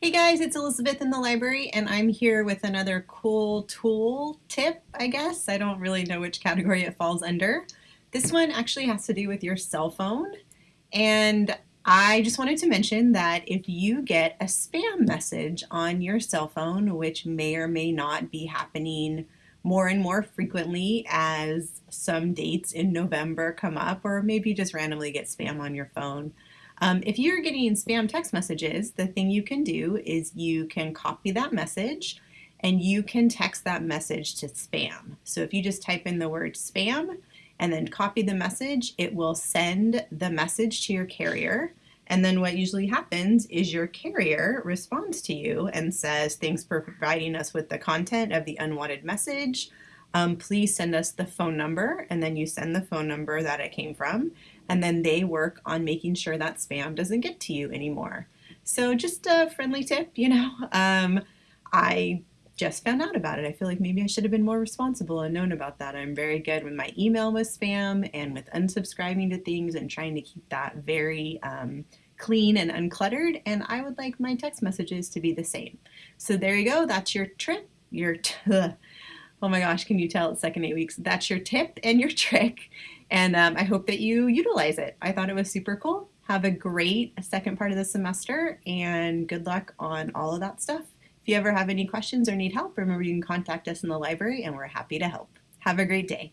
Hey guys, it's Elizabeth in the library and I'm here with another cool tool tip, I guess. I don't really know which category it falls under. This one actually has to do with your cell phone and I just wanted to mention that if you get a spam message on your cell phone, which may or may not be happening more and more frequently as some dates in November come up, or maybe just randomly get spam on your phone, um, if you're getting spam text messages, the thing you can do is you can copy that message and you can text that message to spam. So if you just type in the word spam and then copy the message, it will send the message to your carrier. And then what usually happens is your carrier responds to you and says, thanks for providing us with the content of the unwanted message um, please send us the phone number and then you send the phone number that it came from and then they work on making sure that spam doesn't get to you anymore. So just a friendly tip, you know, um, I just found out about it. I feel like maybe I should have been more responsible and known about that. I'm very good with my email with spam and with unsubscribing to things and trying to keep that very um, clean and uncluttered. And I would like my text messages to be the same. So there you go. That's your trip. Your oh my gosh, can you tell it's second eight weeks? That's your tip and your trick. And um, I hope that you utilize it. I thought it was super cool. Have a great second part of the semester and good luck on all of that stuff. If you ever have any questions or need help, remember you can contact us in the library and we're happy to help. Have a great day.